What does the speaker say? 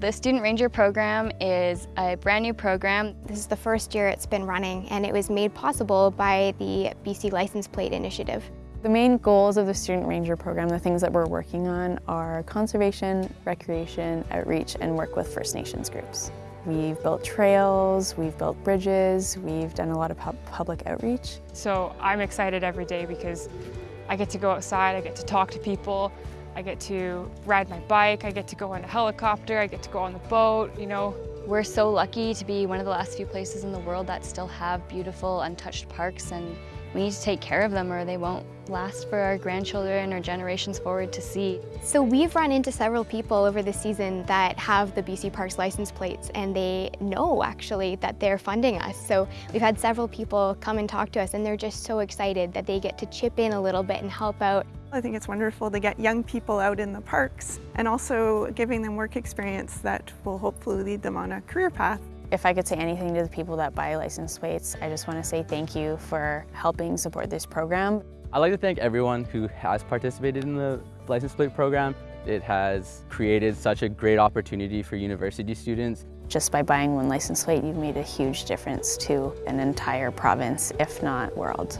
The Student Ranger program is a brand new program. This is the first year it's been running and it was made possible by the BC License Plate Initiative. The main goals of the Student Ranger program, the things that we're working on are conservation, recreation, outreach, and work with First Nations groups. We've built trails, we've built bridges, we've done a lot of pub public outreach. So I'm excited every day because I get to go outside, I get to talk to people, I get to ride my bike, I get to go on a helicopter, I get to go on the boat, you know. We're so lucky to be one of the last few places in the world that still have beautiful untouched parks and we need to take care of them or they won't last for our grandchildren or generations forward to see. So we've run into several people over the season that have the BC Parks license plates and they know actually that they're funding us. So we've had several people come and talk to us and they're just so excited that they get to chip in a little bit and help out. I think it's wonderful to get young people out in the parks and also giving them work experience that will hopefully lead them on a career path. If I could say anything to the people that buy license plates, I just want to say thank you for helping support this program. I'd like to thank everyone who has participated in the license plate program. It has created such a great opportunity for university students. Just by buying one license plate, you've made a huge difference to an entire province, if not world.